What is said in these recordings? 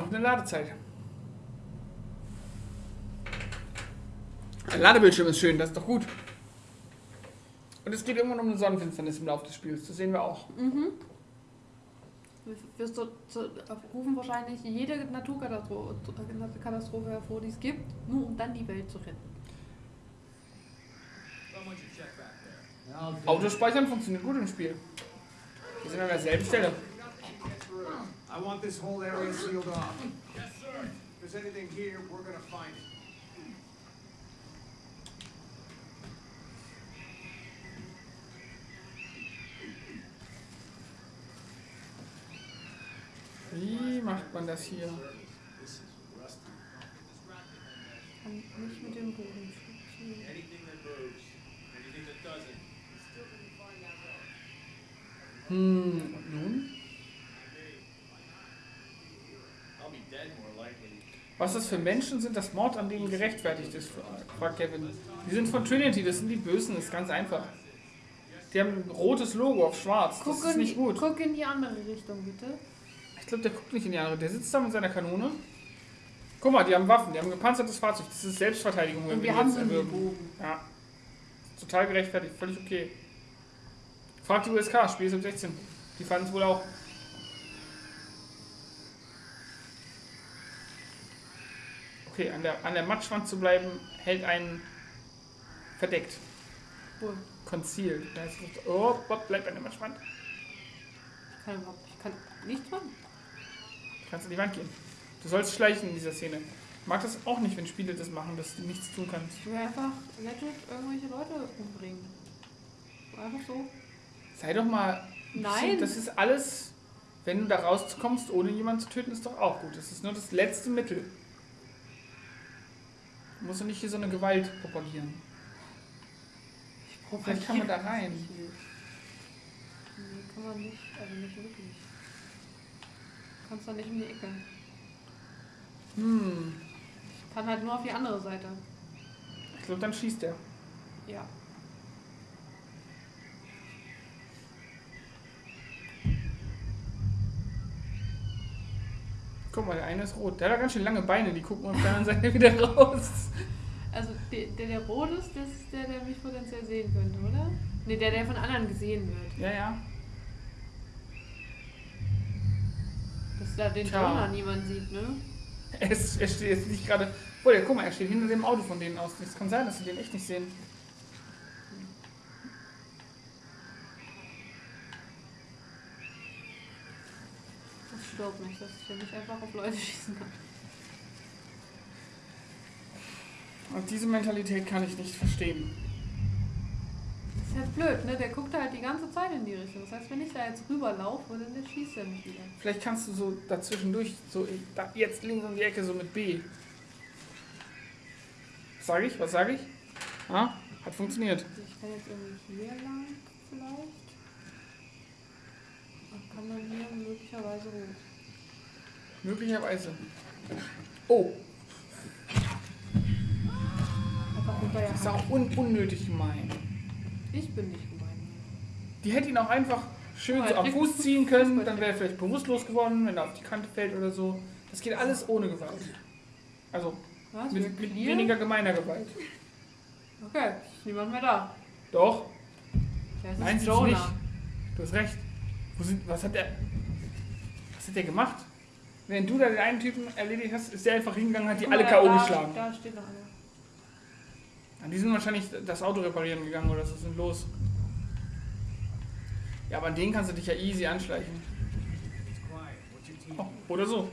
doch eine Ladezeit. Ein Ladebildschirm ist schön, das ist doch gut. Und es geht irgendwann um eine Sonnenfinsternis im Laufe des Spiels. Das sehen wir auch. Mhm. Wir zu, zu, rufen wahrscheinlich jede Naturkatastrophe Katastrophe hervor, die es gibt, nur um dann die Welt zu retten. Autospeichern funktioniert gut im Spiel. Wir sind an derselben Stelle. I want this whole area sealed off. Yes, sir. If there's anything here, we're gonna find it. Wie macht man das hier? Nicht mit dem Boden funktionieren. Anything that moves, anything that doesn't. Hm, und hmm, nun? Was das für Menschen sind, dass Mord an denen gerechtfertigt ist, fragt Kevin. Die sind von Trinity, das sind die Bösen, das ist ganz einfach. Die haben ein rotes Logo auf schwarz, das Guck ist in, nicht die, gut. guck in die andere Richtung, bitte. Ich glaube, der guckt nicht in die andere. Der sitzt da mit seiner Kanone. Guck mal, die haben Waffen, die haben ein gepanzertes Fahrzeug. Das ist Selbstverteidigung, wenn Und wir wir haben erwürgen. Ja. Total gerechtfertigt, völlig okay. Fragt die USK, Spiel ist ab 16. Die fanden es wohl auch. Okay, an der, an der Matschwand zu bleiben, hält einen verdeckt. Wo? Concealed. Da heißt es, oh, Bob, bleib an der Matschwand. Ich kann überhaupt ich kann nichts machen. Du kannst an die Wand gehen. Du sollst schleichen in dieser Szene. Ich mag das auch nicht, wenn Spiele das machen, dass du nichts tun kannst. Ich will einfach legit irgendwelche Leute umbringen. Einfach so. Sei doch mal. Nein. Das ist alles. Wenn du da rauskommst, ohne jemanden zu töten, ist doch auch gut. Das ist nur das letzte Mittel. Du musst doch nicht hier so eine Gewalt propagieren. Vielleicht kann man da rein. Nee, kann man nicht. Also nicht wirklich. Du kannst da nicht um die Ecke. Hm. Ich kann halt nur auf die andere Seite. Ich glaube, dann schießt er. Ja. Guck mal, der eine ist rot. Der hat ganz schön lange Beine, die gucken auf der anderen Seite wieder raus. Also der, der, der rot ist, das ist der, der mich potenziell sehen könnte, oder? Ne, der, der von anderen gesehen wird. Ja, ja. Dass da den Tja. Jonah niemand sieht, ne? Er, ist, er steht jetzt nicht gerade. Oh, ja, guck mal, er steht hinter dem Auto von denen aus. Es kann sein, dass sie den echt nicht sehen. Stört mich, dass ich ja nicht einfach auf Leute schießen kann. Und diese Mentalität kann ich nicht verstehen. Das ist halt blöd, ne? Der guckt halt die ganze Zeit in die Richtung. Das heißt, wenn ich da jetzt rüberlaufe, dann der schießt er mich wieder. Vielleicht kannst du so dazwischendurch, so jetzt links um die Ecke, so mit B. Was sage ich? Was sage ich? Ah, hat funktioniert. Also ich kann jetzt irgendwie hier lang vielleicht. Und kann dann hier möglicherweise hoch. Möglicherweise. Oh, das ist auch un unnötig gemein. Ich bin nicht gemein. Die hätte ihn auch einfach schön Oh, so er am Fuß ziehen können, dann wäre er vielleicht bewusstlos geworden, wenn er auf die Kante fällt oder so. Das geht alles ohne Gewalt. Also Was? mit, mit weniger gemeiner Gewalt. Okay, ist niemand mehr da. Doch, Der ist Nein, Jonah. nicht. du hast recht. Wo sind, was hat der. Was hat der gemacht? Wenn du da den einen Typen erledigt hast, ist der einfach hingegangen und hat die Guck alle K.O. geschlagen. Da steht noch einer. Die sind wahrscheinlich das Auto reparieren gegangen oder so sind los. Ja, aber an denen kannst du dich ja easy anschleichen. Oh, oder so.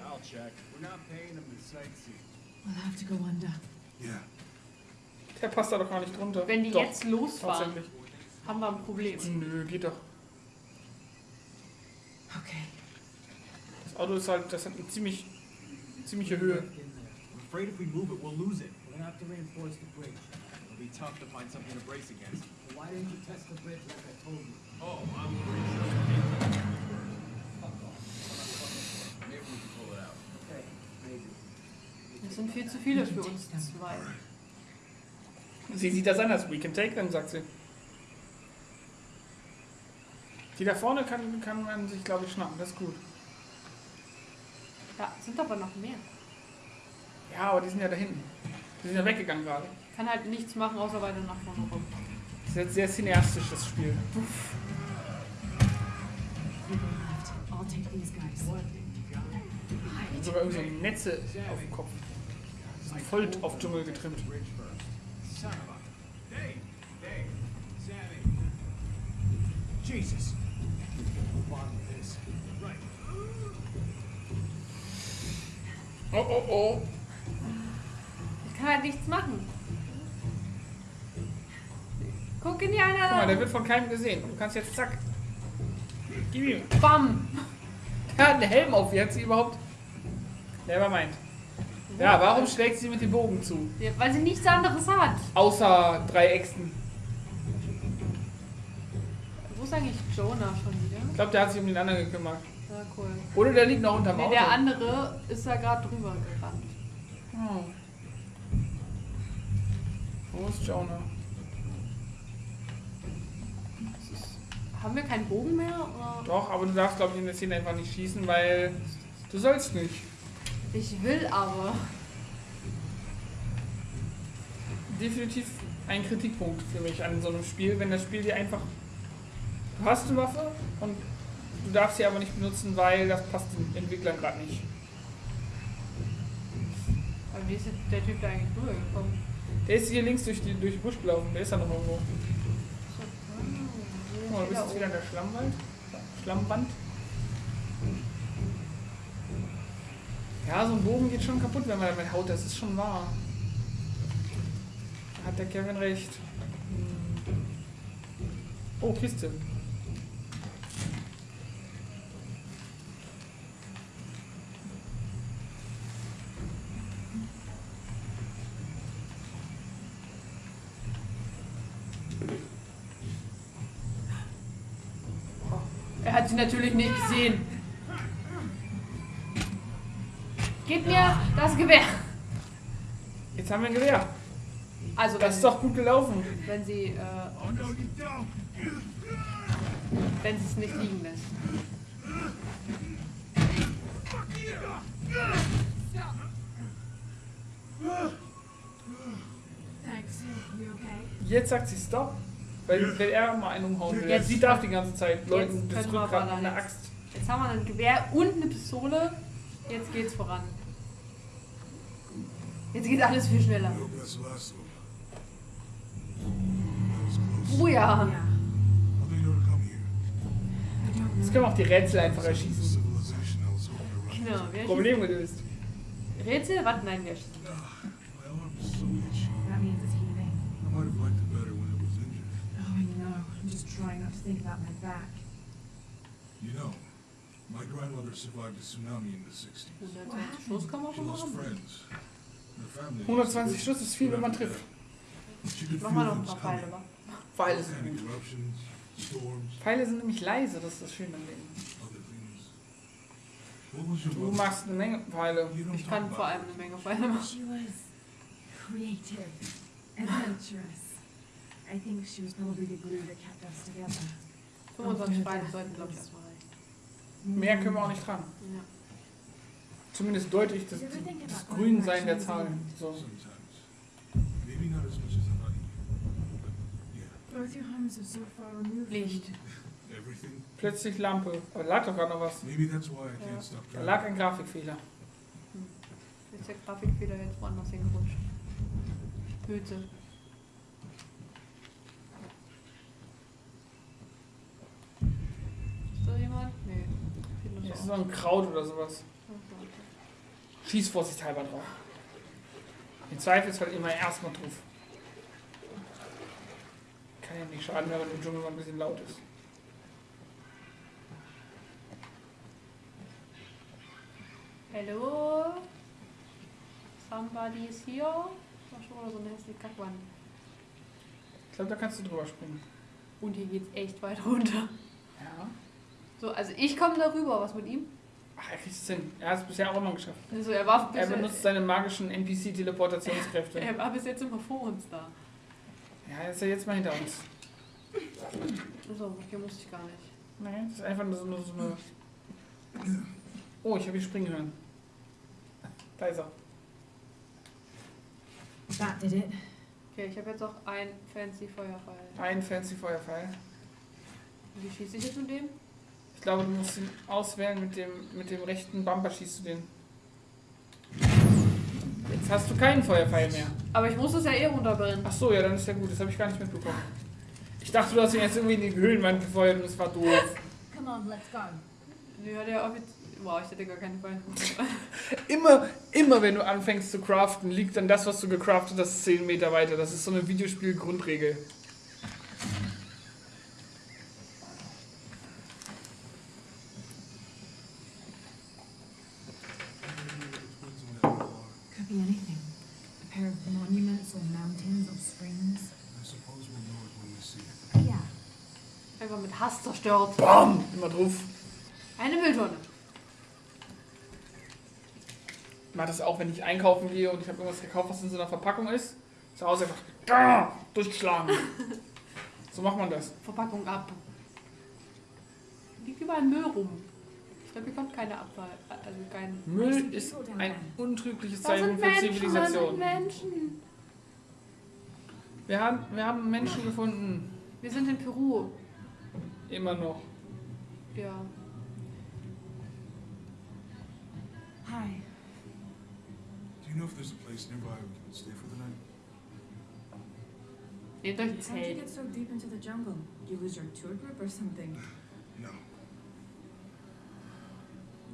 Der passt da doch gar nicht drunter. Wenn die doch, jetzt losfahren, haben wir ein Problem. Nö, geht doch. Okay. Das Auto ist halt, das hat eine ziemlich, ziemliche Höhe. I'm afraid if we move it, we'll lose it. We're gonna have to reinforce the bridge. It'll be tough to find something to brace against. So why didn't you test the bridge like I told you? Oh, I'm pretty sure we need to. Maybe we can pull it out. Okay, maybe. Das sind viel zu viele für uns zwei. Sie sieht das anders. We can take them, sagt sie. Die da vorne kann, kann man sich, glaube ich, schnappen. Das ist gut. Da sind aber noch mehr. Ja, aber die sind ja da hinten. Die sind ja weggegangen gerade. Kann halt nichts machen, außer weiter nach vorne rum. Das ist jetzt sehr cineastisch, das Spiel. Guys. Und sogar irgendwie so Netze auf dem Kopf. Die sind voll auf Dschungel getrimmt. Jesus! Oh, oh, oh. Ich kann halt nichts machen. Guck in die Guck mal, der eine. wird von keinem gesehen. Du kannst jetzt zack. Gib ihm. Bam! Er hat einen Helm auf. Wie hat sie überhaupt. Never mind. Ja, warum schlägt sie mit dem Bogen zu? Ja, weil sie nichts anderes hat. Außer drei Äxten. Wo ist eigentlich Jonah schon wieder? Ich glaube, der hat sich um den anderen gekümmert. Ja, cool. Oder der liegt noch unterm Nee, Auto. der andere ist da gerade drüber gerannt. Oh. Wo ist Jonah? Haben wir keinen Bogen mehr? Oder? Doch, aber du darfst, glaube ich, in der Szene einfach nicht schießen, weil du sollst nicht. Ich will aber. Definitiv ein Kritikpunkt für mich an so einem Spiel, wenn das Spiel dir einfach. Du hast eine Waffe und du darfst sie aber nicht benutzen, weil das passt den Entwicklern gerade nicht. Aber wie ist der Typ da eigentlich rübergekommen? Der ist hier links durch, die, durch den Busch gelaufen, der ist da noch irgendwo. Guck mal, du bist jetzt wieder in der Schlammwald. Schlammwand. Ja, so ein Bogen geht schon kaputt, wenn man damit haut, das ist schon wahr. Da hat der Kevin recht. Hm. Oh, Kiste. Natürlich nicht gesehen. Gib mir das Gewehr. Jetzt haben wir ein Gewehr. Also Das ist doch gut gelaufen. wenn sie äh, wenn sie es nicht liegen lässt. Jetzt sagt sie Stop. Weil, weil er mal einen umhauen will. Jetzt- sie darf die ganze Zeit Leuten das Rückgrat einer da Axt. Jetzt haben wir ein Gewehr und eine Pistole. Jetzt geht's voran. Jetzt geht alles viel schneller. Was close. Oh ja. Jetzt können wir auch die Rätsel einfach erschießen. Genau. Problem gelöst. Rätsel? Was? Nein, wir schießen. My arm is so itchy. That means it's healing. I might have liked it better when it was injured. Oh, I know. I'm just think about my back. You know, my grandmother survived a tsunami in the 60s. 120 Schuss kann man She lost friends. Her family 120 Schuss ist viel, wenn man trifft. Mach mal noch ein paar Pfeile. wa? Pfeile sind gut. Pfeile sind nämlich leise, das ist das Schöne an denen. other things. What was your Du machst eine Menge Pfeile. Ich kann vor allem eine Menge Pfeile machen. She was creative, adventurous. I think she was probably the glue that kept us together. 25 Pfeile sollten, glaube ich, erstmal reichen. Mehr können wir auch nicht tragen. Ja. Zumindest deutlich das, das Grünsein der Zahlen. So. Licht. Plötzlich Lampe. Aber da lag doch gerade noch was. Maybe that's why I Ja. can't stop Da lag ein Grafikfehler. Jetzt der Grafikfehler jetzt woanders hingerutscht. Hüte. Ist da jemand? Nee. Sieht nur Hier ist so ein Kraut oder sowas. Schieß vorsichtshalber drauf. Im Zweifelsfall immer erstmal drauf. Kann ja nicht schaden, wenn man im Dschungel mal ein bisschen laut ist. Hallo? Somebody is here? War schon mal so eine hässliche Kackwand. Ich glaube, da kannst du drüber springen. Und hier geht's echt weit runter. Ja. So, also ich komme da rüber. Was mit ihm? Ach, er kriegt es hin. Er hat es bisher auch immer geschafft. Also er war Er benutzt seine magischen NPC-Teleportationskräfte. er war bis jetzt immer vor uns da. Ja, ist er jetzt mal hinter uns. So, hier musste ich gar nicht. Nee, das ist einfach nur so, nur so eine. Oh, ich habe hier springen hören. Da ist er. It. Okay, ich habe jetzt auch ein fancy Feuerfall. Ein fancy Feuerpfeil. Wie schieße ich jetzt mit dem? Ich glaube, du musst ihn auswählen mit dem, mit dem rechten Bumper schießt du den. Jetzt hast du keinen Feuerpfeil mehr. Aber ich muss es ja eh runterbrennen. Ach so, ja, dann ist ja gut. Das habe ich gar nicht mitbekommen. Ich dachte, du hast ihn jetzt irgendwie in die Höhlenwand gefeuert und das war doof. Come on, let's go. Ja, der offiziell. Wow, ich hätte gar keine Beine. Immer, immer wenn du anfängst zu craften, liegt dann das, was du gecraftet hast, 10 Meter weiter. Das ist so eine Videospiel-Grundregel. Could be anything. A pair of monuments or mountains or springs. I suppose we'll know it when we see it. Yeah. Hass zerstört. Bam! Immer drauf. Eine Mülltonne. Ich mache das auch, wenn ich einkaufen gehe und ich habe irgendwas gekauft, was in so einer Verpackung ist. Zu Hause einfach da, durchgeschlagen. So macht man das. Verpackung ab. Liegt überall Müll rum. Ich glaube, hier kommt keine Abfall. Also kein. Müll ist ein untrügliches Zeichen für Menschen, Zivilisation. Menschen. Wir haben, wir haben Menschen gefunden. Wir sind in Peru. Immer noch. Ja. Hi. Do you know if there's a place nearby we can stay for the night? Nehmt euch ein How'd you Zelt. get so deep into the jungle? You lose your tour group or something? No.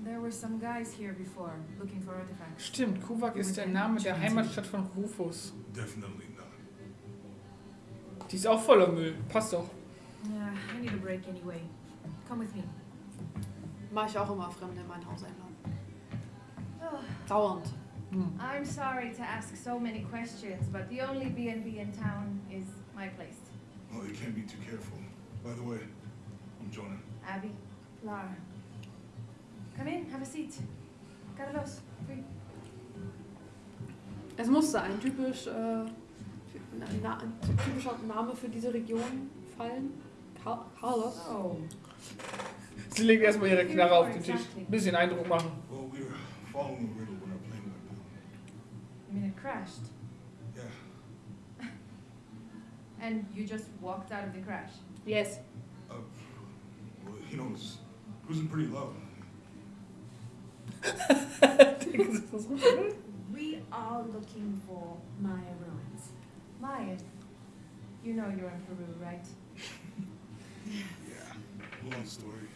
There were some guys here before, looking for artifacts. Stimmt, Kuvak ist der Name der Heimatstadt von Rufus. Definitely not. Die ist auch voller Müll. Passt doch. Yeah, I need a break anyway. Come with me. Mach ich auch immer Fremde in mein Haus einladen. Oh, Dauernd. Hm. I'm sorry to ask so many questions, but the only B&B in town is my place. Well, you can't be too careful. By the way, I'm Jonah. Abby, Lara. come in, have a seat. Carlos, free. Es musste ein typisch, äh, na, na, ein typischer Name für diese Region fallen. Car Carlos. Oh, Sie legt erstmal ihre Knarre auf den Tisch. Bisschen Eindruck machen. Well, we were following a riddle when our plane went down. you mean it crashed? Yeah. And you just walked out of the crash? Yes. Uh, well, you know, it was cruising pretty low. We are looking for Maya ruins. Maya, you know you're in Peru, right? Yeah. Long story.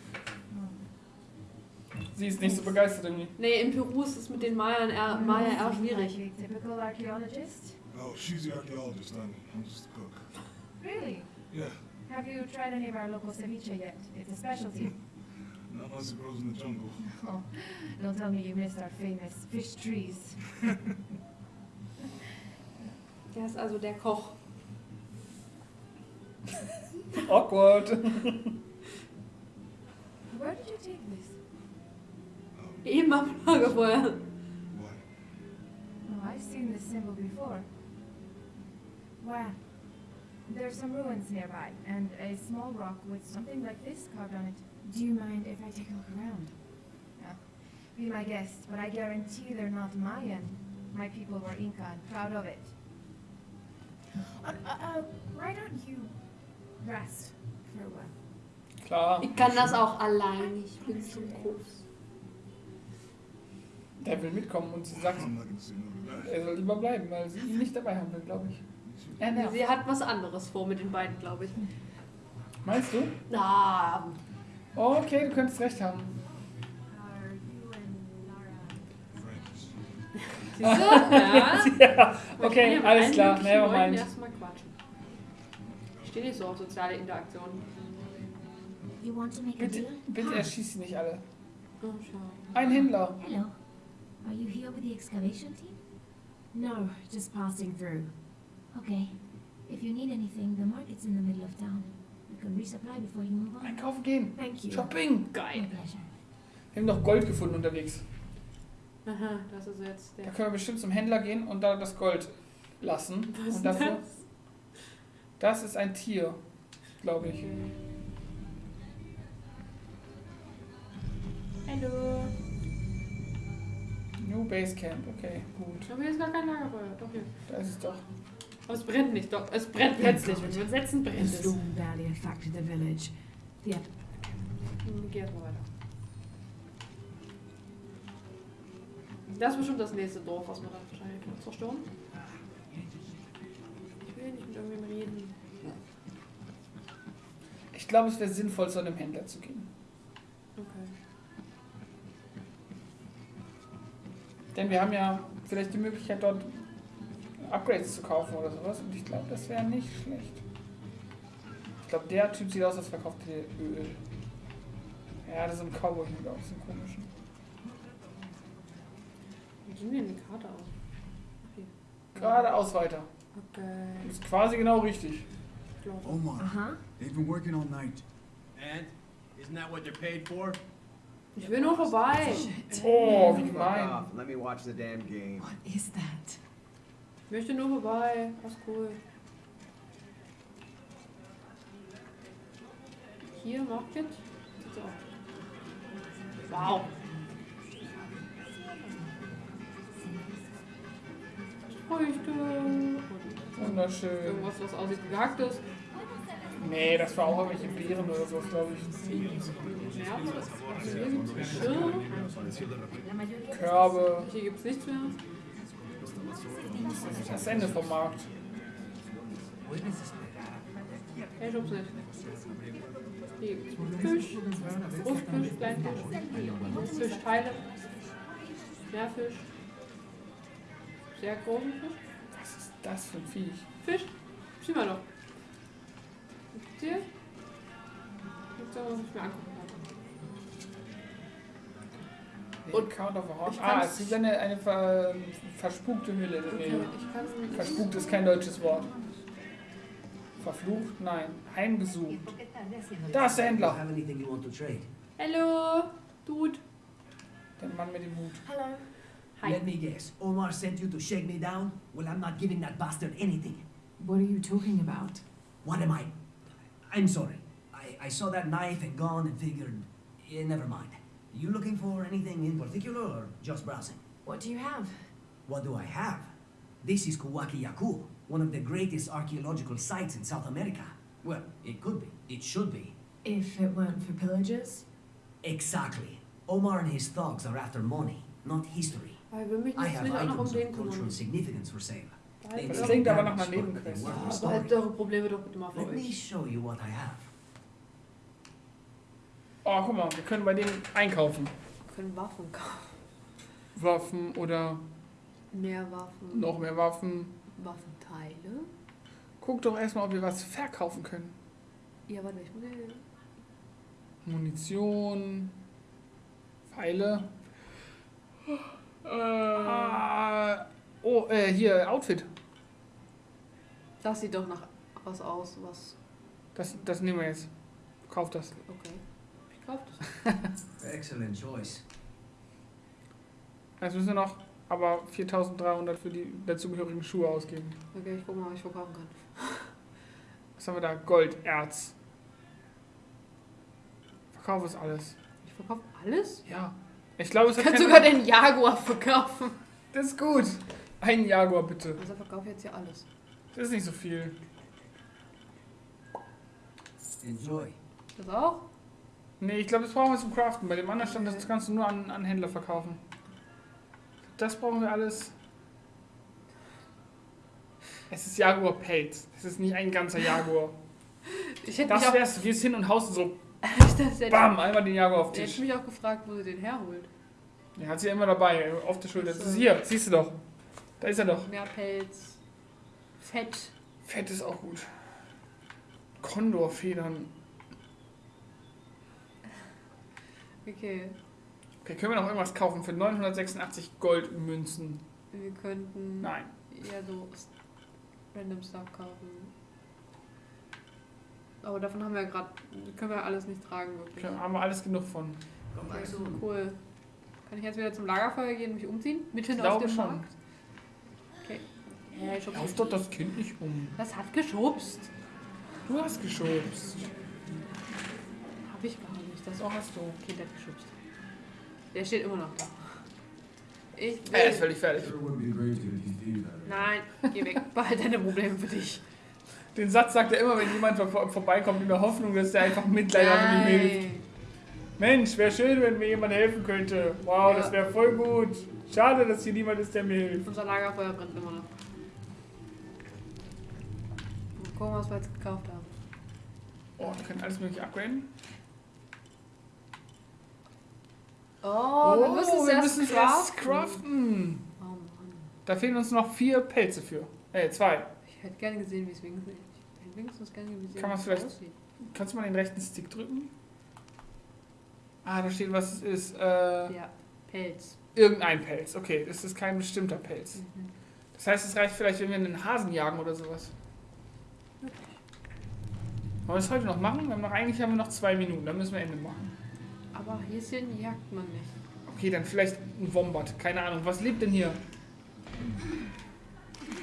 Sie ist nicht so begeistert irgendwie. Nee, in Peru ist es mit den Mayern eher, Maya eher schwierig. Typical archaeologist? Oh, she's the archaeologist. I'm, I'm just a cook. Really? Yeah. Have you tried any of our local ceviche yet? It's a specialty. Not unless it grows in the jungle. Oh, don't tell me you missed our famous fish trees. Der ist also der Koch. Awkward. Where did you take this? Um, Eben am Lagerfeuer. what? Oh, I've seen this symbol before. Where? There's some ruins nearby, and a small rock with something like this carved on it. Do you mind if I take a look around? Be my guest, but I guarantee they're not Mayan. My people were Inca and proud of it. Uh, uh, uh, why don't you rest for a while? Klar. Ich kann das auch allein. Ich bin zu groß. Der will mitkommen und sie sagt, er soll lieber bleiben, weil sie ihn nicht dabei haben will, glaube ich. Er nervt. Sie hat was anderes vor mit den beiden, glaube ich. Meinst du? Na, okay, du könntest recht haben. Siehst du? Ja. ja, okay, alles klar, never mind. Stehe nicht so auf soziale Interaktion. You want to make a Bitte, bitte erschieß sie nicht alle. Oh. Ein Händler. Hello. Are you here with the excavation team? No, just passing through. Okay. If you need anything, the market's in the middle of town. You can resupply before you move on. Einkaufen gehen. Thank you. Shopping. Geil. pleasure. Wir haben noch Gold gefunden unterwegs. Aha, das ist jetzt Da der. können wir bestimmt zum Händler gehen und da das Gold lassen. Was ist und dafür. das? Das ist ein Tier, glaube ich. Hallo. Jo. Basecamp, okay, gut. Aber hier ist gar kein Lagerfeuer. Doch hier. Da ist es doch. Aber es brennt nicht. Doch, es brennt plötzlich. Wenn wir uns setzen, brennt es. storm barely affected the village. The Hm, Geh erstmal weiter. Das ist bestimmt das nächste Dorf, was wir dann wahrscheinlich noch zerstören. Irgendwem reden. Ich glaube, es wäre sinnvoll, zu einem Händler zu gehen. Okay. Denn wir haben ja vielleicht die Möglichkeit, dort Upgrades zu kaufen oder sowas. Und ich glaube, das wäre nicht schlecht. Ich glaube, der Typ sieht aus, als verkauft der Öl. Ja, das ist ein Cowboy-Hut aus dem komischen. Wie ging denn die Karte aus? Okay. Geradeaus weiter. Okay. Ist quasi genau richtig. Omar, Uh-huh. they've been working all night. And? Isn't that what they're paid for? Ich will nur vorbei. Oh, wie gemein. Let me watch the damn game. What is that? Ich möchte nur vorbei. Was cool. Hier, Market. So. Wow. Früchte. Und Wunderschön. irgendwas, was aussieht wie Kaktus. Nee, das war auch irgendwelche Beeren oder sowas, glaube ich. Ja. Körbe. Hier gibt's nichts mehr. Das Ende vom Markt. Hey, schub's nicht. Hier Fisch. Brustfisch, Kleinfisch. Fischteile. Meerfisch. Sehr großen Fisch. Das für ein Viech? Fisch. Sieh mal doch. Gibt's hier? Gibt's da was ich mir angucken kann? Und Count of a Horse. Ah, es ist eine, eine ver, verspukte Hülle. Okay, Nee. ich kann es Verspukt ist kein deutsches Wort. Verflucht? Nein. Heimgesucht. Da ist der Händler. Hallo, Dude. Der Mann mit dem Hut. Hello. Hi. Let me guess. Omar sent you to shake me down? Well, I'm not giving that bastard anything. What are you talking about? What am I? I'm sorry. I, I saw that knife and gun and figured. eh, never mind. You looking for anything in particular or just browsing? What do you have? What do I have? This is Kuwaki Yaku, one of the greatest archaeological sites in South America. Well, it could be. It should be. If it weren't for pillagers? Exactly. Omar and his thugs are after money, not history. Ich will mich I nicht, have nicht auch noch um of cultural kümmern. significance for sale. Behalt Das klingt aber nach einer Nebenquest. Behaltet story. eure Probleme doch bitte mal für Let me show you what I have. Oh, guck mal, wir können bei dem einkaufen. Wir können Waffen kaufen. Waffen oder Mehr Waffen. noch mehr Waffen. Waffenteile. Guck doch erstmal, ob wir was verkaufen können. Ja, warte, ich muss. Munition, Pfeile. Äh, oh, äh, hier, Outfit. Das sieht doch nach was aus, was. Das, das nehmen wir jetzt. Kauf das. Okay. Ich kauf das. Excellent choice. Jetzt müssen wir noch aber 4300 für die dazugehörigen Schuhe ausgeben. Okay, ich guck mal, was ich verkaufen kann. Was haben wir da? Gold, Erz. Verkauf ist alles. Ich verkaufe alles? Ja. Ich glaube, es Ich hat kann keine- sogar den Jaguar verkaufen. Das ist gut. Ein Jaguar, bitte. Also verkaufe ich jetzt hier alles. Das ist nicht so viel. Enjoy. Das auch? Nee, ich glaube, das brauchen wir zum Craften. Bei dem anderen stand, das kannst du nur an, an Händler verkaufen. Das brauchen wir alles. Es ist Jaguar Pelz. Es ist nicht ein ganzer Jaguar. Ich hätte Das auch, wär's, du gehst hin und haust so, bam, einmal den Jaguar auf ich den Tisch. mich auch gefragt, wo sie den herholt. Der hat sie ja immer dabei, auf der Schulter. Das ist hier, siehst du doch. Da ist er doch. Mehr Pelz. Fett. Fett ist auch gut. Kondorfedern. Okay. Okay, können wir noch irgendwas kaufen für 986 Goldmünzen? Wir könnten Nein. eher so random Stuff kaufen. Aber davon haben wir ja gerade, können wir alles nicht tragen wirklich. Okay, haben wir alles genug von. Soon. cool. Kann ich jetzt wieder zum Lagerfeuer gehen und mich umziehen? Mitten Ich auf dem schon. Markt? Okay. Ja, ich Lauf doch das Kind nicht um. Das hat geschubst. Du hast geschubst. Hab ich gar nicht. Das So hast du. Kind hat geschubst. Der steht immer noch da. Ich Er ist will. völlig fertig. Nein, geh weg. Behalt deine Probleme für dich. Den Satz sagt er immer, wenn jemand vor vorbeikommt, in der Hoffnung, dass der einfach Mitleid hat und ihm hilft. Mensch, wäre schön, wenn mir jemand helfen könnte. Wow, Ja. das wäre voll gut. Schade, dass hier niemand ist, der mir hilft. Unser Lagerfeuer brennt immer noch. Mal gucken, was wir jetzt gekauft haben. Oh, wir können alles mögliche upgraden. Oh, wir müssen es erst müssen craften. craften. Oh Mann. Da fehlen uns noch vier Pelze für. Äh, zwei. Ich hätte gerne gesehen, wie es wenigstens. Ich hätte wenigstens gerne gesehen, Kann wie es vielleicht- aussieht. Kannst du mal den rechten Stick drücken? Ah, da steht, was es ist. Äh, Ja, Pelz. irgendein Pelz. Okay, das ist kein bestimmter Pelz. Mhm. Das heißt, es reicht vielleicht, wenn wir einen Hasen jagen oder sowas. Wollen wir das heute noch machen? Wir haben noch, eigentlich haben wir noch zwei Minuten, dann müssen wir Ende machen. Aber Häschen jagt man nicht. Okay, dann vielleicht ein Wombat. Keine Ahnung. Was lebt denn hier?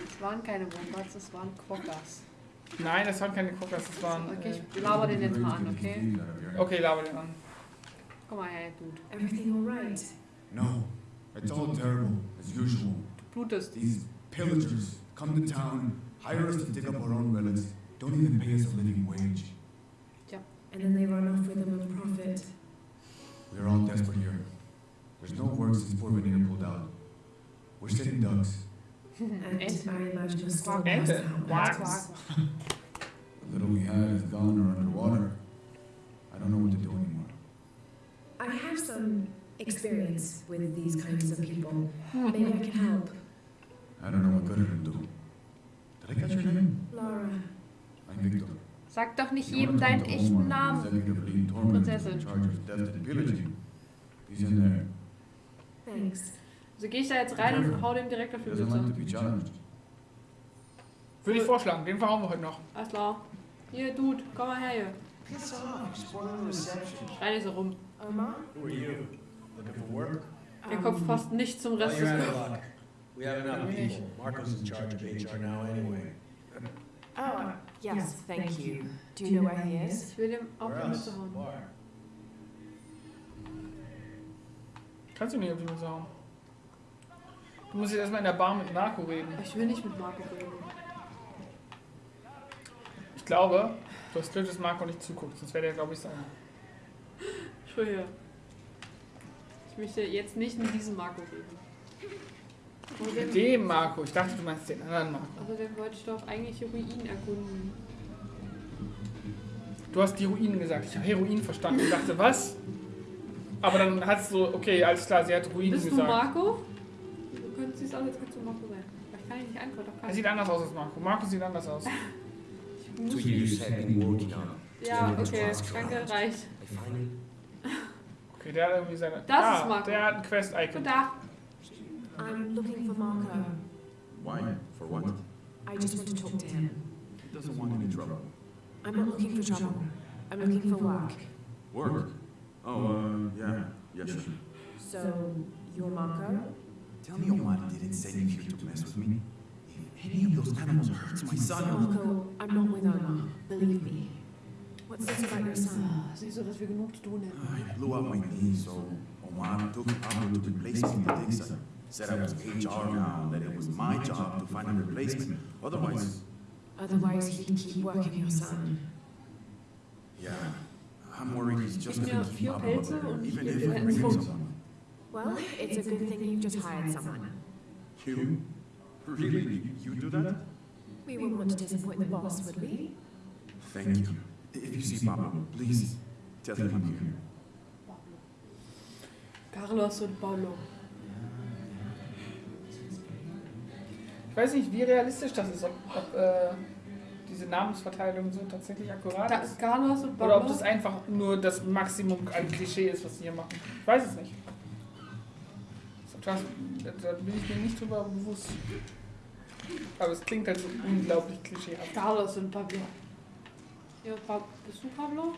Es waren keine Wombats, es waren Quokkas. Nein, das waren keine Quokkas, das waren. Okay, Äh, ich laber den jetzt mal an, okay? thieves out of here. okay, laber den an. Komm mal her, Dude. Everything all right? No, it's all terrible, as usual. Du blutest. These pillagers come to town, hire us to dig up our own relics, don't even pay us a living wage. And then they run off with them with profit. We're all desperate here. There's no work since Fort Veneer pulled out. We're sitting ducks. And Ente. I imagine you're still Quack. lost Ente. out Quack. there. The little we had is gone or underwater. I don't know what to do anymore. I have some experience with these kinds of people. Hmm. Maybe I can help. I don't know what good it'll do. Did I catch your name? Laura. I'm Victor. Sag doch nicht You jedem wanna deinen echten Namen. Executive Prinzessin. in charge of theft and pillaging. He's in there. Thanks. So gehe ich da jetzt rein und hau dem direkt auf He die to Mütze. Würde ich vorschlagen, den verhauen wir heute noch. Alles klar. Hier, Dude, komm mal her hier. Schrei nicht so rum. Omar? Who are you? Looking for work? Der Kopf passt nicht zum Rest des luck. We have enough people. Marco's in charge of HR now anyway. Oh, yes, thank you. Do you know where he is? Ich will dem auf Where die else? Mütze hauen. Kannst du nicht auf die Mütze hauen. Du musst jetzt erstmal in der Bar mit Marco reden. Ich will nicht mit Marco reden. Ich glaube, du hast Glück, dass Marco nicht zuguckt, sonst wäre der, glaube ich, sauer. Entschuldige. Ich möchte jetzt nicht mit diesem Marco reden. Mit dem Marco. Ich dachte, du meinst den anderen Marco. außerdem wollte ich doch eigentlich Ruinen erkunden. Du hast die Ruinen gesagt. Ich habe Heroin verstanden. Ich dachte, was? Aber dann hat es so, okay, alles klar, sie hat Ruinen Bist du gesagt. Marco? Du könntest siehst aus, als könntest du Marco sein. Aber ich kann dich nicht antworten. Er sieht anders aus als Marco. Marco sieht anders aus. ich. Two years have been working on. Ja, okay, danke, reicht. Okay, der hat irgendwie seine. Das ah, ist Marco. Der hat ein Quest-Icon. Guten Tag. I'm looking for Marco. Why? For what? I just want to talk to him. He doesn't want any trouble. I'm not looking for trouble. I'm looking for work. Work? Oh, uh, yeah. Yeah, sure. So, you're Marco? Tell me Omar didn't send you here to mess with me. If any of those animals hurts my son, Marco, I'm not with Omar. Believe me. What's this about your son? Siehst du, dass wir genug zu tun hätten. I blew out my knee, so Omar took Pablo to replace me the Dixon. Said I was HR now, that it was my job to find a replacement. Otherwise, Otherwise, he can keep working your son. yeah, I'm worried he's just gonna keep Pablo up even if I bring him someone. Well, it's a good thing you just hired someone. You? Really? You do that? We wouldn't want to disappoint the boss, would we? Thank you. If you see Pablo, please tell him I'm here. Carlos und Paulo. Ich weiß nicht, wie realistisch das ist, ob, ob äh, diese Namensverteilung so tatsächlich akkurat Da, ist. Carlos und Oder ob Paulo. das einfach nur das Maximum an Klischee ist, was sie hier machen. Ich weiß es nicht. Das, da bin ich mir nicht drüber bewusst. Aber es klingt halt so unglaublich klischeehaft. Carlos und Pablo. Ja, bist du Pablo?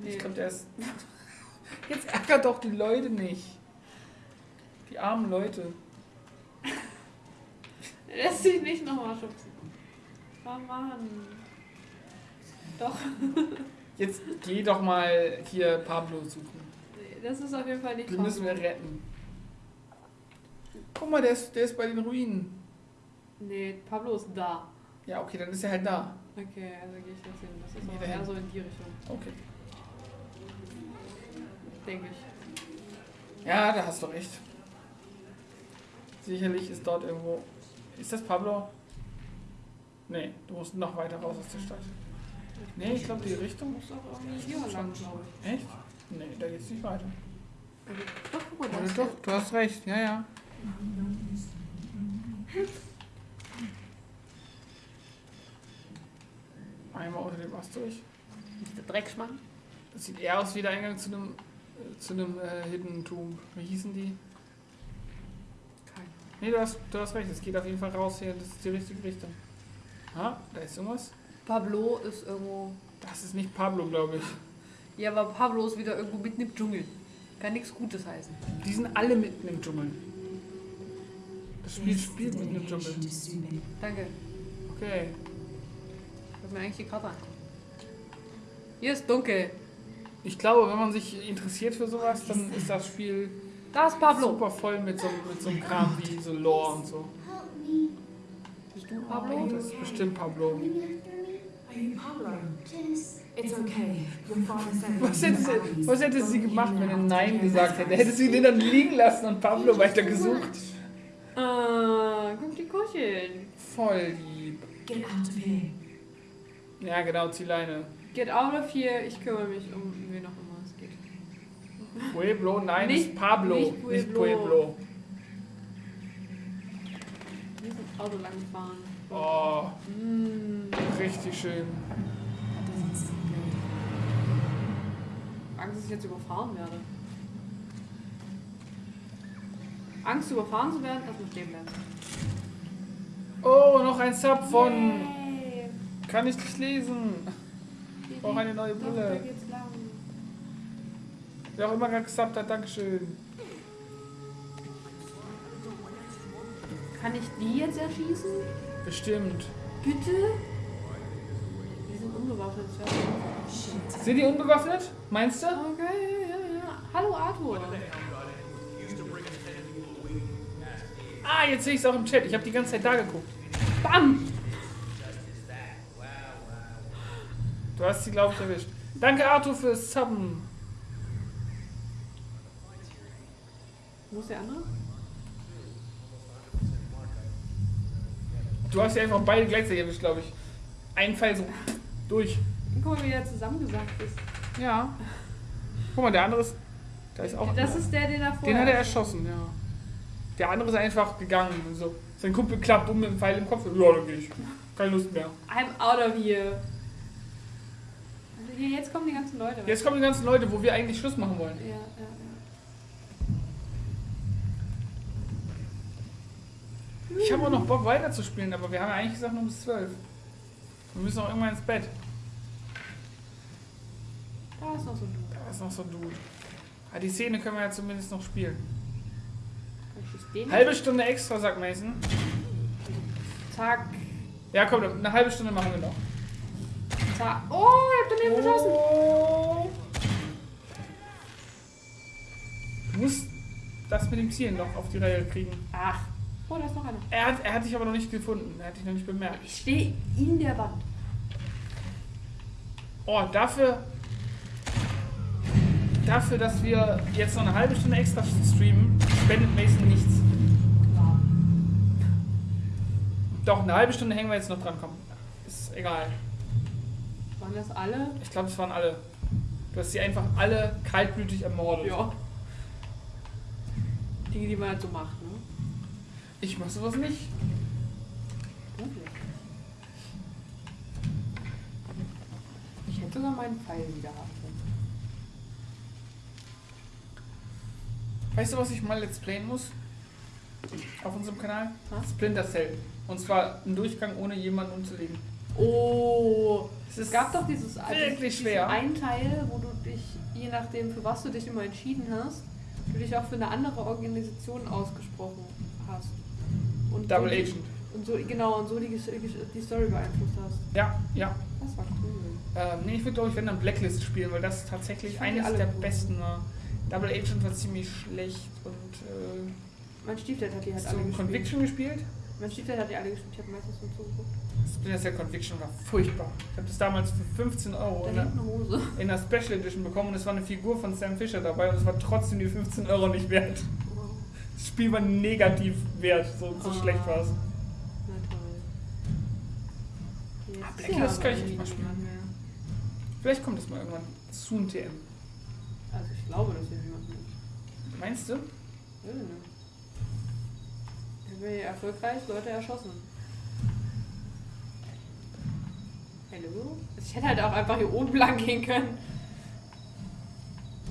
Nee. Ich glaube, der ist. Jetzt ärgert doch die Leute nicht. Die armen Leute. Lässt sich nicht nochmal schubsen. Oh Mann. Doch. Jetzt geh doch mal hier Pablo suchen. Nee, das ist auf jeden Fall nicht Den müssen wir Pablo. retten. Guck mal, der ist, der ist bei den Ruinen. Nee, Pablo ist da. Ja, okay, dann ist er halt da. Okay, also gehe ich jetzt hin. Das ist aber eher so in die Richtung, Okay. denke ich. Ja, da hast du recht. Sicherlich ist dort irgendwo. Ist das Pablo? Nee, du musst noch weiter raus aus der Stadt. Nee, ich glaube die Richtung. Muss auch irgendwie hier lang, glaube ich. Echt? Nee, da geht's nicht weiter. Also, doch, guck mal, da doch, du hast recht, ja, ja. Einmal unter dem Ast durch. nicht der Dreckschmann. Das sieht eher aus wie der Eingang zu einem äh, zu einem äh, Hidden Tomb. Wie hießen die? Kein. Nee, du hast, du hast recht, es geht auf jeden Fall raus hier, das ist die richtige Richtung. Ah, da ist irgendwas. Pablo ist irgendwo. Das ist nicht Pablo, glaube ich. Ja, aber Pablo ist wieder irgendwo mitten im Dschungel. Kann nichts Gutes heißen. Die sind alle mitten im Dschungel. Das Spiel spielt mitten im Dschungel. Danke. Okay. Ich mir eigentlich die Karte angucken. Hier ist dunkel. Ich glaube, wenn man sich interessiert für sowas, dann ist das Spiel Da ist Pablo. super voll mit so, mit so einem Kram wie so Lore und so. Bist du Pablo? Das ist bestimmt Pablo. Okay. Was hätte, sie, was hätte sie gemacht, wenn er Nein gesagt hätte? Hätte sie den dann liegen lassen und Pablo weiter gesucht? Ah, guck die Kucheln. Voll lieb. Get out of here. Ja, genau, zieh Leine. Get out of here. Ich kümmere mich um wen auch immer es geht. Pueblo, nein, Nicht- ist Pablo, nicht nicht Pueblo. Pueblo. Hier ist ein Auto lang gefahren. Oh, Mm, richtig schön. Angst, dass ich jetzt überfahren werde. Angst, überfahren zu werden, erstmal stehen bleiben. Oh, noch ein Sub von. Yay. Kann ich nicht lesen. Ich brauche eine neue Brille. Wer auch immer gerade gesubbt hat, Dankeschön. Kann ich die jetzt erschießen? Bestimmt. Bitte? Die sind unbewaffnet. schon- Sind die unbewaffnet? Meinst du? Okay, ja, ja, ja. Hallo Arthur. Ah, jetzt sehe ich es auch im Chat. Ich habe die ganze Zeit da geguckt. Bam! Du hast sie, glaube ich, erwischt. Danke, Arthur, fürs Subben. Wo ist der andere? Du hast ja einfach beide gleichzeitig erwischt, glaube ich. Ein Pfeil so durch. Guck mal, wie der zusammengesagt ist. Ja. Guck mal, der andere ist. Da ist auch. Das ist der, den er vorher... den hat er erschossen, ja. Der andere ist einfach gegangen. So. Sein Kumpel klappt um mit dem Pfeil im Kopf. Ja, dann gehe ich. Keine Lust mehr. I'm out of here. Also hier, jetzt kommen die ganzen Leute. Jetzt kommen die ganzen Leute, wo wir eigentlich Schluss machen wollen. Ja, ja, ja. Ich habe auch noch Bock weiterzuspielen, aber wir haben ja eigentlich gesagt nur bis 12. Wir müssen auch irgendwann ins Bett. Da ist noch so ein Dude. Da ist noch so ein Dude. Ah, die Szene können wir ja zumindest noch spielen. Halbe Stunde extra, sagt Mason. Zack. Ja, komm, eine halbe Stunde machen wir noch. Zack. Oh, ich hab daneben geschossen. Oh. Du musst das mit dem Zielen noch auf die Reihe kriegen. Ach. Oh, da ist noch einer. Er hat, er hat dich aber noch nicht gefunden. Er hat dich noch nicht bemerkt. Ich stehe in der Wand. Oh, dafür. Dafür, dass wir jetzt noch eine halbe Stunde extra streamen, spendet Mason nichts. Doch, eine halbe Stunde hängen wir jetzt noch dran, komm. Ist egal. Waren das alle? Ich glaube, es waren alle. Du hast sie einfach alle kaltblütig ermordet. Ja. Dinge, die man halt so macht, ne? Ich mach sowas nicht. Ich hätte sogar meinen Pfeil wieder haben Weißt du, was ich mal let's playen muss? Auf unserem Kanal? Was? Splinter Cell. Und zwar einen Durchgang ohne jemanden umzulegen. Oh, Es es gab doch dieses wirklich schwer. einen Teil, wo du dich, je nachdem für was du dich immer entschieden hast, du dich auch für eine andere Organisation ausgesprochen hast. Und Double so die- Agent. Und so, genau, und so die, die Story beeinflusst hast. Ja, ja. Das war cool. Ähm, nee, ich würde glaube ich, wenn dann Blacklist spielen, weil das tatsächlich eines der cool. besten war. Double Agent war ziemlich schlecht und äh, Mein Stiefdad hat die halt Hast alle du gespielt. Conviction gespielt? Mein Stiefdad hat die alle gespielt. Ich habe meistens so zugeguckt. Splinter Cell Conviction war furchtbar. Ich habe das damals für 15 Euro in eine in der Special Edition bekommen und es war eine Figur von Sam Fisher dabei und es war trotzdem die 15 Euro nicht wert. Das Spiel war negativ wert, so, so Ah. schlecht war es. Na toll. Jetzt Ah, ist Blacklist ja kann ich nicht mal spielen. Vielleicht kommt es mal irgendwann. Soon TM. Also ich glaube, dass hier niemand ist. Meinst du? Weiß ich nicht. Ich habe hier erfolgreich Leute erschossen. Hallo? Also Ich hätte halt auch einfach hier oben lang gehen können.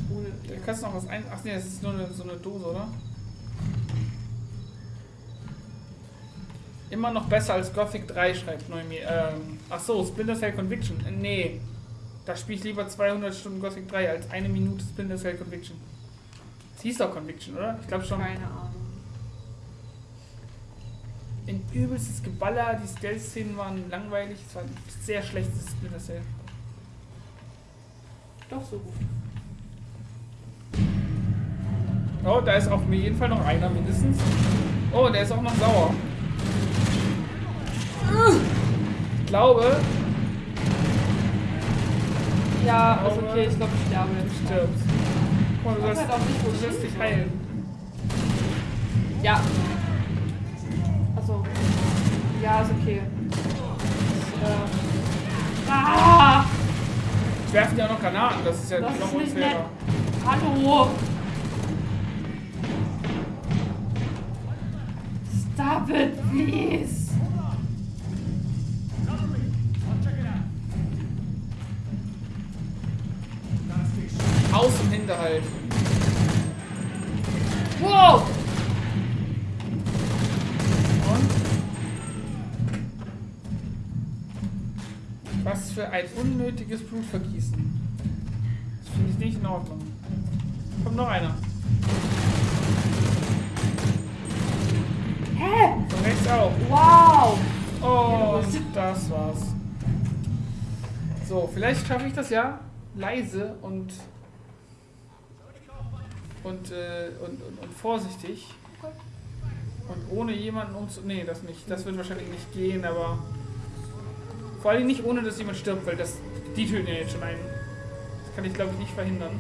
Ohne. Da kannst du noch was ein. Ach nee, das ist nur eine, so eine Dose, oder? Immer noch besser als Gothic 3, schreibt Noemi. Ähm, ach so, Splinter Cell Conviction. Äh, nee. Da spiele ich lieber 200 Stunden Gothic 3 als eine Minute Splinter Cell Conviction. Das hieß doch Conviction, oder? Ich glaube schon. Keine Ahnung. Ein übelstes Geballer, die Stealth-Szenen waren langweilig. Es war ein sehr schlechtes Splinter Cell. Doch so gut. Oh, da ist auf jeden Fall noch einer mindestens. Oh, der ist auch noch sauer. Ich glaube, Ja, ist okay. Ich glaube, ich sterbe du stirbst. Guck mal, du sollst, halt du dich heilen. Ja. Achso. Ja, ist okay. Ich, äh, ah! Ich werfe dir auch noch Granaten, das ist ja Das noch ist unfairer. Hallo! Stop it, please! Im Hinterhalt. Wow! Und? Was für ein unnötiges Blutvergießen. Das finde ich nicht in Ordnung. Kommt noch einer. Hä? Von rechts auch. Wow! Und das war's. So, vielleicht schaffe ich das ja leise und und, äh, und, und, und vorsichtig. Und ohne jemanden umzu... Nee, das nicht. Das wird wahrscheinlich nicht gehen, aber... Vor allem nicht ohne, dass jemand stirbt, weil das... Die töten ja jetzt schon einen. Das kann ich, glaube ich, nicht verhindern.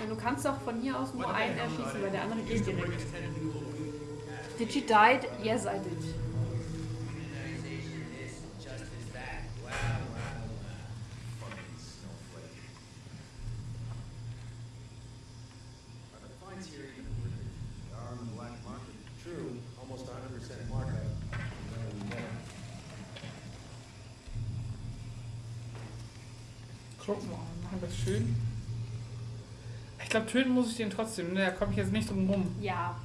Ja, du kannst doch von hier aus nur einen erschießen, weil der andere geht direkt. Did she died? Yes, I did. Fines here even worth it. They are on the black market. True, almost 100% markup. Guck mal, machen wir das schön. Ich glaube, töten muss ich den trotzdem. ne? Da komme ich jetzt nicht drum rum. Ja.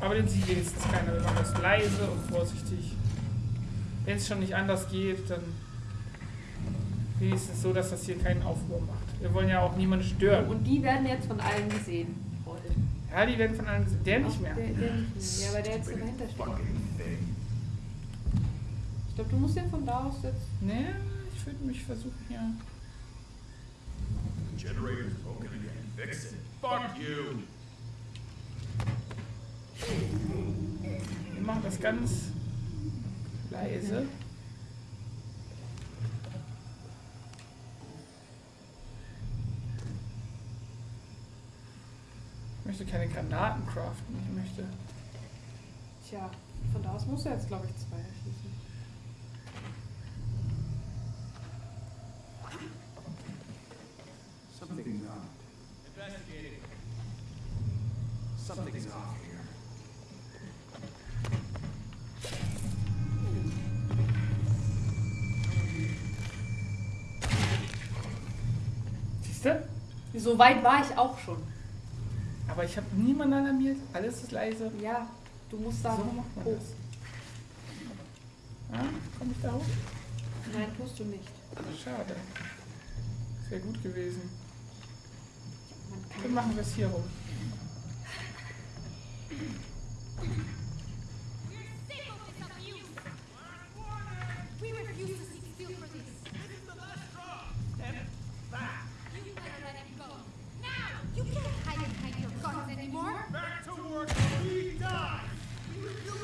Aber den sieht wenigstens keiner. Wir machen das leise und vorsichtig. Wenn es schon nicht anders geht, dann wenigstens so, dass das hier keinen Aufruhr macht. Wir wollen ja auch niemanden stören. Und die werden jetzt von allen gesehen. Ja, die werden von allen gesehen. Der nicht mehr. Der, der nicht mehr. Ja, weil der jetzt dahinter steht. Ich glaube, du musst den von da aus jetzt. Ne, ich würde mich versuchen hier. Generator's broken again. Fix it. Fuck you. Wir machen das ganz leise. Ich möchte keine Granaten craften. Ich möchte. Tja, von da aus musst du jetzt, glaube ich, zwei erschießen. Something's off. Investigating. Something's off here. Siehst du? So weit war ich auch schon. Aber ich habe niemanden alarmiert. Alles ist leise. Ja, du musst da So hoch. das. Ah, komm ich da hoch? Nein, tust du nicht. Schade. Das wäre gut gewesen. Dann machen wir es hier rum.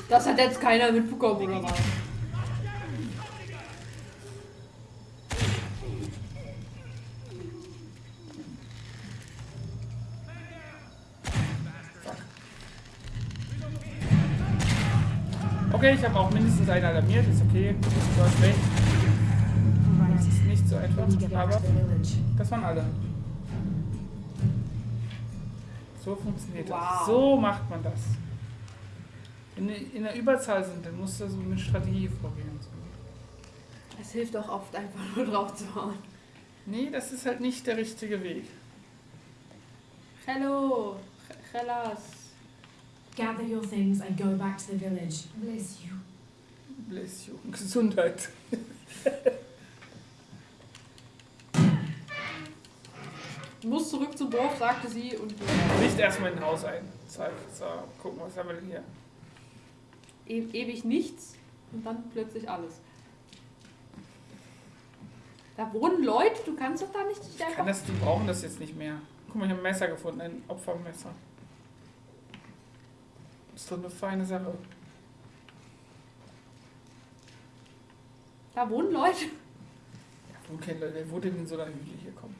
Das hat jetzt keiner mitbekommen, oder was? Einen alarmiert, ist okay. Du hast recht. Das ist nicht so einfach, aber das waren alle. So funktioniert Wow. das. So macht man das. Wenn wir in der Überzahl sind, dann musst du so mit Strategie vorgehen. Es hilft auch oft einfach nur drauf zu hauen. Nee, das ist halt nicht der richtige Weg. Hello, Hellas. Gather your things and go back to the village. Bless you. Bless you. Gesundheit. Du musst zurück zum Dorf, sagte sie und Nicht erstmal in ein Haus ein. Zack, so, gucken, was haben wir denn hier? e ewig nichts und dann plötzlich alles. Da wohnen Leute, du kannst doch da nicht dich Ich kann einfach. das, die brauchen das jetzt nicht mehr. Guck mal, ich habe ein Messer gefunden, ein Opfermesser. Ist doch eine feine Sache. Da wohnen Leute. Wo kennen Leute, wer wurde denn in so einer Hügel hier kommen?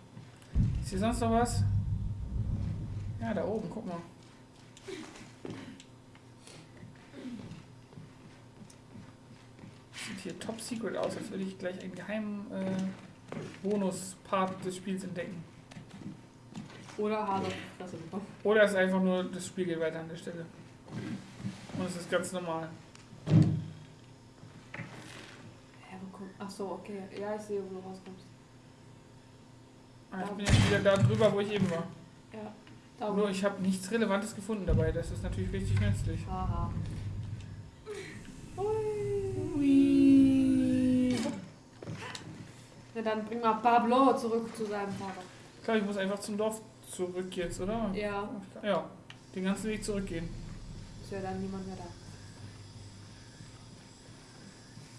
Ist hier sonst noch was? Ja, da oben, guck mal. Sieht hier top secret aus, als würde ich gleich einen geheimen äh, Bonus-Part des Spiels entdecken. Oder harte Fresse bekommen. Oder ist einfach nur, das Spiel geht weiter an der Stelle. Und es ist ganz normal. Ja, wo kommt. Ach so, okay. Ja, ich sehe, wo du rauskommst. Ah, ich bin jetzt wieder da drüber, wo ich eben war. Ja. Da Nur ich habe nichts Relevantes gefunden dabei. Das ist natürlich richtig nützlich. Haha. Ja, dann bring mal Pablo zurück zu seinem Vater. Klar, ich muss einfach zum Dorf zurück jetzt, oder? Ja, Ja, den ganzen Weg zurückgehen. ist ja dann niemand mehr da.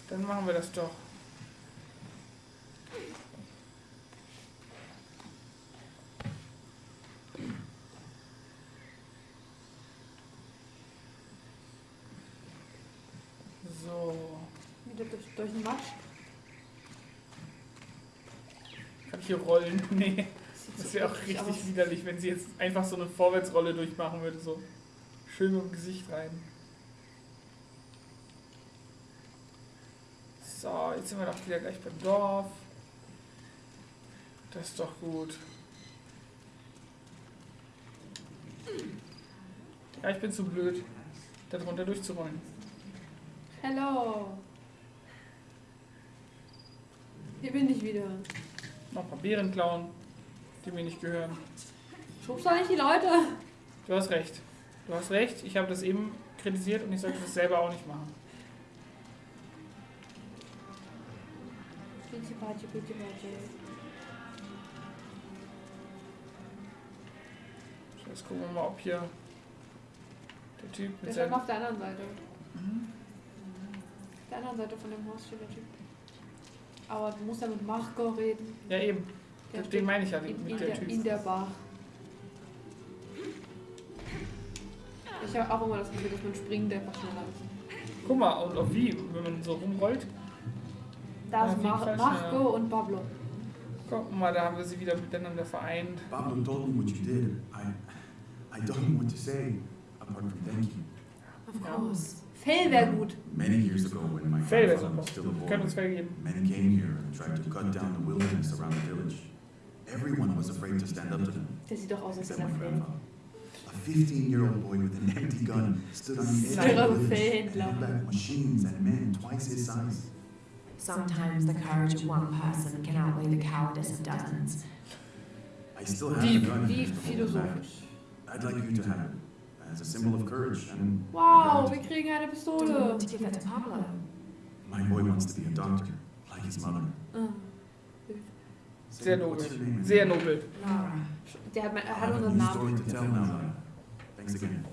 Dann machen wir das doch. So, Wieder durch, den Matsch. kann ich hier rollen? Nee, das so wäre auch richtig aus. widerlich, wenn sie jetzt einfach so eine Vorwärtsrolle durchmachen würde, so schön mit dem Gesicht rein. So, jetzt sind wir doch wieder gleich beim Dorf. Das ist doch gut. Ja, ich bin zu blöd, da drunter durchzurollen. Hello. Hier bin ich wieder. Noch ein paar Beeren klauen, die mir nicht gehören. Schubst du eigentlich die Leute? Du hast recht. Du hast recht, ich habe das eben kritisiert und ich sollte das selber auch nicht machen. Bitte, bitte, bitte, bitte. So, jetzt gucken wir mal, ob hier der Typ Der mit dann seinem... auf der anderen Seite. Mhm. Auf der anderen Seite von dem Haus steht der Typ. Aber du musst ja mit Marco reden. Ja, eben. Der Den meine ich ja in, mit in, der der, Typ. in der Bar. Ich habe auch immer das Gefühl, dass man springt einfach schneller ist. Guck mal, und auch wie, wenn man so rumrollt. Da ist auf Mar Marco und Pablo. Guck mal, da haben wir sie wieder miteinander vereint. Pablo told me what you did. I, I don't know what to say, apart from thank you. Of Ja. course. Fell wäre gut. Many years ago, when my Fell wäre grandfather super. was still a Können boy, uns men came here and tried to cut down the wilderness around the village. Everyone was afraid to stand up to them, Der sieht doch aus, als wäre my er grandfather. A 15-year-old boy with an empty gun stood on the edge of the village and Fähndler. held back machines and men twice his size. Sometimes the courage of one person can outweigh the cowardice of dozens. I still have Wie, the gun wie just to hold it back. philosophisch. I'd like you to have it as a symbol of courage and Wow, wir kriegen eine Pistole. my boy wants to be a doctor, like his mother. Ah. Sehr nobel. Sehr nobel. Laura. Der hat, er hat unseren Namen. Thanks again.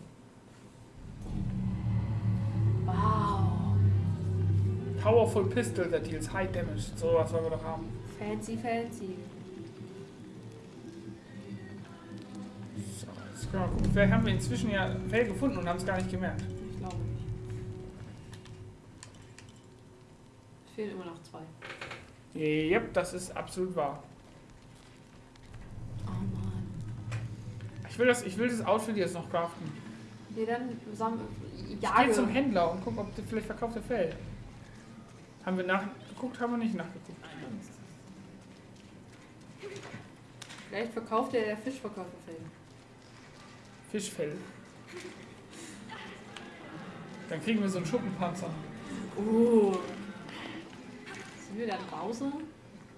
Wow. Powerful Pistol that deals high damage. So was wollen wir doch haben. Fancy, fancy. So, jetzt können wir mal gucken. Vielleicht haben wir inzwischen ja Fell gefunden und haben es gar nicht gemerkt. Ich glaube nicht. fehlen immer noch zwei. Yep, das ist absolut wahr. Oh Mann. Ich will das, ich will das Outfit jetzt noch craften. Nee, dann sam Ich jage. gehe zum Händler und guck, ob der vielleicht verkauft der Fell. Haben wir nachgeguckt, haben wir nicht nachgeguckt. Vielleicht verkauft der, der Fischverkäufer Fell. Fischfell. Dann kriegen wir so einen Schuppenpanzer. Oh. Sind wir dann Bowser?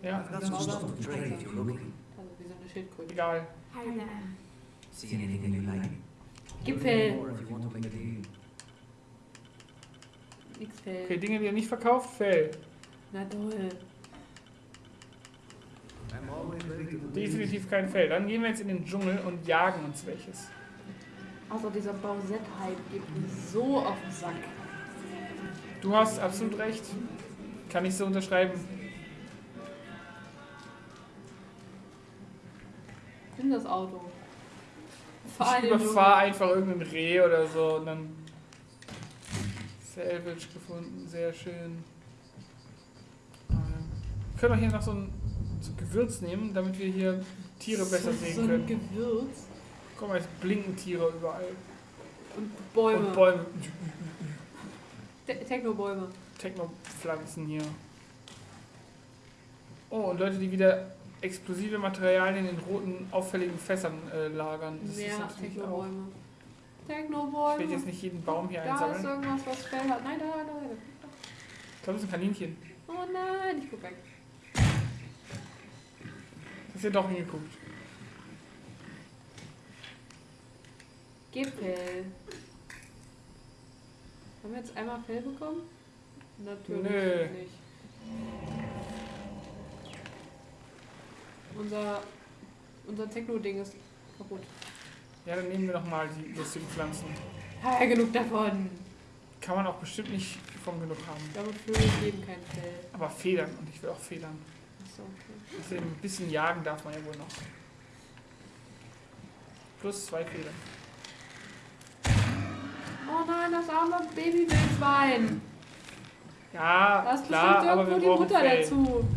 Ja, you're looking. Also wie so eine Schildkröte. egal. Gipfel. Nix Fell. Okay, Dinge, die er nicht verkauft, Fell. Na toll. Definitiv kein Fell. Dann gehen wir jetzt in den Dschungel und jagen uns welches. Also dieser Bausett-Hype geht mir so auf den Sack. Du hast absolut recht. Kann ich so unterschreiben. Nimm das Auto. Fahr Ich in überfahre einfach irgendein Reh oder so und dann. Salvage gefunden, sehr schön. Ähm, Wir können auch hier noch so ein, so ein Gewürz nehmen, damit wir hier Tiere besser so, sehen so können. Gewürz Guck mal, es blinken Tiere überall. und Bäume. Und Bäume. Te Technobäume. Technopflanzen hier. Oh, und Leute, die wieder explosive Materialien in roten, auffälligen Fässern äh, lagern. Das ist auch. Technobäume. Ich will jetzt nicht jeden Baum hier Da ist einsammeln. irgendwas, was Fell hat. Nein, da, da, da. Ich glaube, das ist ein Kaninchen. Oh nein, ich guck weg. Hast du doch hingeguckt. Gipfel. Haben wir jetzt einmal Fell bekommen? Natürlich Nö. nicht. Unser, unser Techno-Ding ist kaputt. Ja, dann nehmen wir noch mal die lustigen Pflanzen. Ja, genug davon. Kann man auch bestimmt nicht von genug haben. Ich glaube, Vögel geben kein Fell. Aber Federn und ich will auch Federn. Achso, okay. Außerdem ein bisschen jagen darf man ja wohl noch. Plus zwei Federn. Oh nein, das arme Babywildschwein. Ja, Da ist klar, aber wir die Mutter Fell. dazu.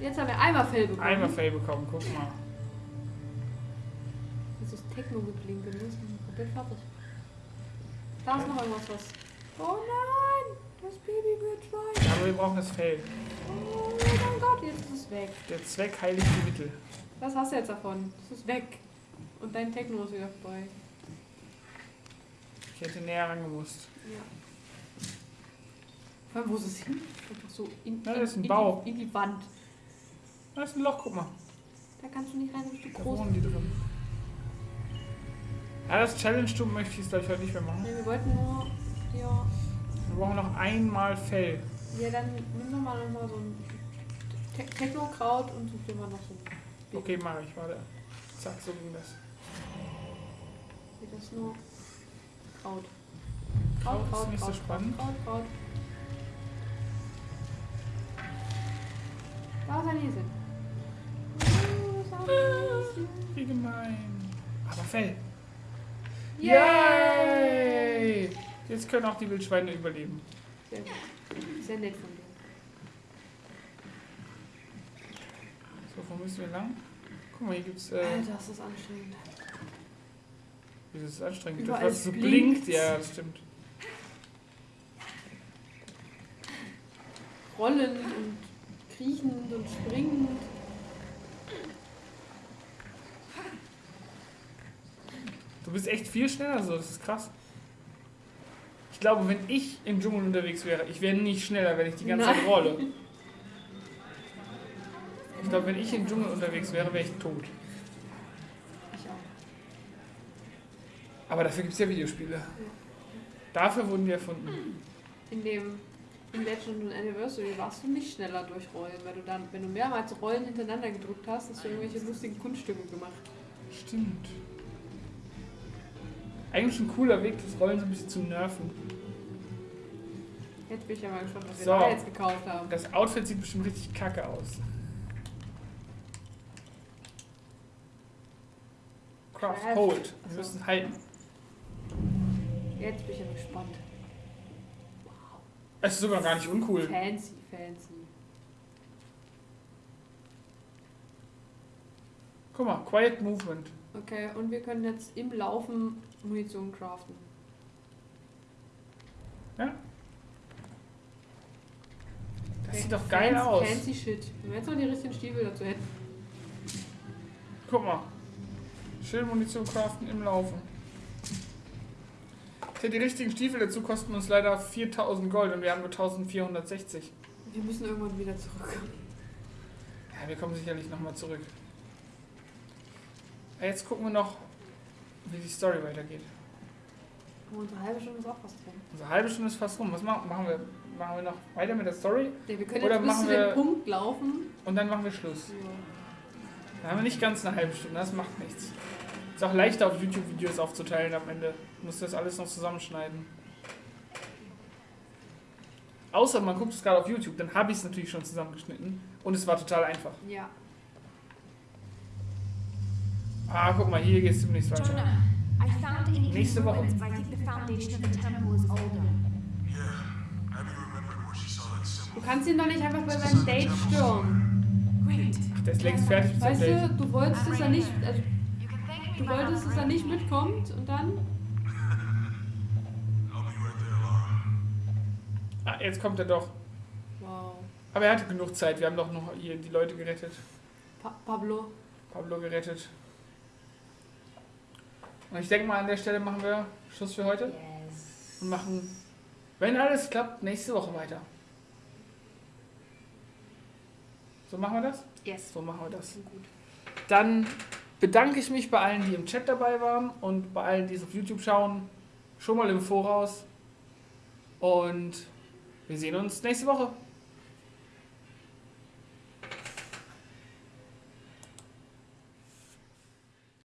Jetzt haben wir einmal Fell bekommen. Einmal Fell bekommen, guck mal. Das ist Techno geblinkt und wir sind komplett fertig. Da ist noch irgendwas was. Oh nein! Das Babywildschwein. Ja, aber wir brauchen das Fell. Oh mein Gott, jetzt ist es weg. Der Zweck heiligt die Mittel. Was hast du jetzt davon? Es ist weg. Und dein Techno ist wieder vorbei. Ich hätte näher rangemusst. Ja. Vor allem, wo ist es hin? Einfach so in, Na, das ist ein in, Bau. Die, in die Wand. Da ist ein Loch, guck mal. Da kannst du nicht rein, du bist zu Da groß. wohnen die drin. Ja, das Challenge-Stum möchte ich jetzt gleich heute nicht mehr machen. Nee, wir wollten nur. Ja. Wir brauchen noch einmal Fell. Ja, dann nimm doch mal noch mal so ein Te Techno-Kraut und such dir mal noch so. Okay, mache ich, warte. Zack, so ging das. Geht das nur? Kraut. Kraut ist nicht so spannend. Kraut, Kraut. Da ist ein ist ein Häschen. Wie gemein. Aber Fell. Yay! Yay! Jetzt können auch die Wildschweine überleben. Sehr. Sehr nett von dir. So, wo müssen wir lang? Guck mal, hier gibt's. Äh, Alter, das ist anstrengend. Ist das anstrengend? Überall das, was so blinkt's. blinkt. Ja, das stimmt. Rollend und kriechend und springend. Du bist echt viel schneller so, das ist krass. Ich glaube, wenn ich im Dschungel unterwegs wäre, ich wäre nicht schneller, wenn ich die ganze Zeit Nein. rolle. Ich glaube, wenn ich im Dschungel unterwegs wäre, wäre ich tot. Ich auch. Aber dafür gibt es ja Videospiele. Dafür wurden die erfunden. In dem in Legend und Anniversary warst du nicht schneller durchrollen, weil du dann, wenn du mehrmals Rollen hintereinander gedrückt hast, hast du irgendwelche lustigen Kunststücke gemacht. Stimmt. Eigentlich ein cooler Weg, das Rollen so ein bisschen zu nerven. Jetzt bin ich ja mal gespannt, was wir So. da jetzt gekauft haben. Das Outfit sieht bestimmt richtig kacke aus. Craft, hold. Wir müssen halten. Jetzt bin ich ja gespannt. Es ist sogar gar nicht uncool. Fancy, fancy. Guck mal, Quiet Movement. Okay, und wir können jetzt im Laufen Munition craften. Das sieht doch geil fancy, aus. Fancy shit. Wenn wir jetzt noch die richtigen Stiefel dazu hätten. Guck mal. Schön Munition craften im Laufen. Die richtigen Stiefel dazu kosten uns leider 4000 Gold und wir haben nur 1460. Wir müssen irgendwann wieder zurückkommen. Ja, wir kommen sicherlich nochmal zurück. Ja, Jetzt gucken wir noch, wie die Story weitergeht. Unsere halbe Stunde ist auch fast rum. Unsere halbe Stunde ist fast rum. Was machen, machen wir? Machen wir noch weiter mit der Story Ja, wir können Oder jetzt bis machen zu wir- dem Punkt laufen. und dann machen wir Schluss. Ja. Dann haben wir nicht ganz eine halbe Stunde, das macht nichts. Ist auch leichter auf YouTube-Videos aufzuteilen am Ende. Du musst das alles noch zusammenschneiden. Außer man guckt es gerade auf YouTube, dann habe ich es natürlich schon zusammengeschnitten und es war total einfach. ja. Ah, guck mal, hier geht es demnächst weiter. Nächste Woche. Du kannst ihn doch nicht einfach bei seinem Date stören. Great. Ach, der ist längst fertig mit Weißt seinem du, du wolltest, dass er nicht, also, You can thank me du wolltest, dass er nicht mitkommt und dann. Ah, jetzt kommt er doch. Wow. Aber er hatte genug Zeit. Wir haben doch noch hier die Leute gerettet. Pa Pablo. Pablo gerettet. Und ich denke mal, an der Stelle machen wir Schluss für heute. Yes. und machen, wenn alles klappt, nächste Woche weiter. So machen wir das? Yes. So machen wir das. Gut. Dann bedanke ich mich bei allen, die im Chat dabei waren und bei allen, die es auf YouTube schauen, schon mal im Voraus. Und wir sehen uns nächste Woche.